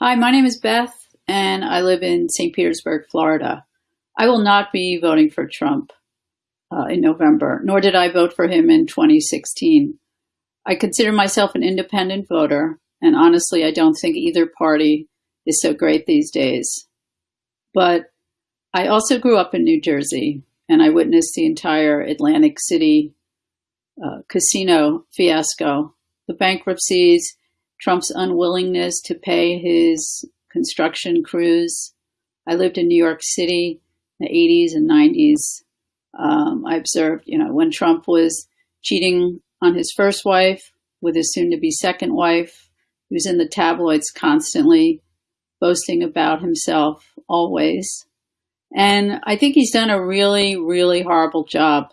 Hi, my name is Beth, and I live in St. Petersburg, Florida. I will not be voting for Trump uh, in November, nor did I vote for him in 2016. I consider myself an independent voter, and honestly, I don't think either party is so great these days. But I also grew up in New Jersey, and I witnessed the entire Atlantic City uh, casino fiasco, the bankruptcies, Trump's unwillingness to pay his construction crews. I lived in New York City in the 80s and 90s. Um, I observed, you know, when Trump was cheating on his first wife with his soon to be second wife, he was in the tabloids constantly, boasting about himself always. And I think he's done a really, really horrible job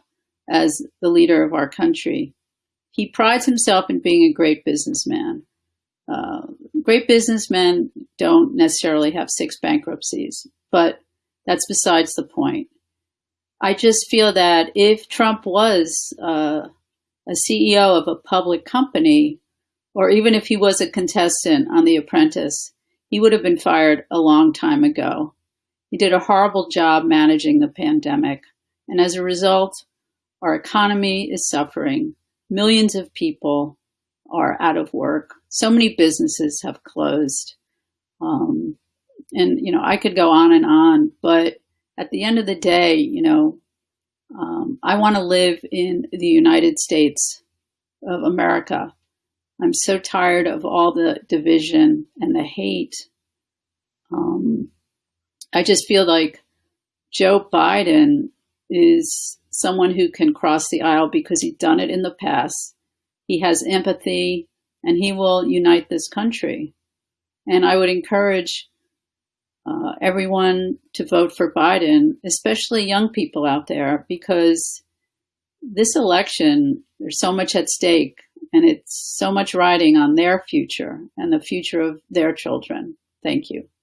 as the leader of our country. He prides himself in being a great businessman. Uh, great businessmen don't necessarily have six bankruptcies, but that's besides the point. I just feel that if Trump was uh, a CEO of a public company, or even if he was a contestant on The Apprentice, he would have been fired a long time ago. He did a horrible job managing the pandemic, and as a result, our economy is suffering. Millions of people are out of work. So many businesses have closed. Um, and, you know, I could go on and on, but at the end of the day, you know, um, I want to live in the United States of America. I'm so tired of all the division and the hate. Um, I just feel like Joe Biden is someone who can cross the aisle because he's done it in the past. He has empathy and he will unite this country. And I would encourage uh, everyone to vote for Biden, especially young people out there, because this election, there's so much at stake and it's so much riding on their future and the future of their children. Thank you.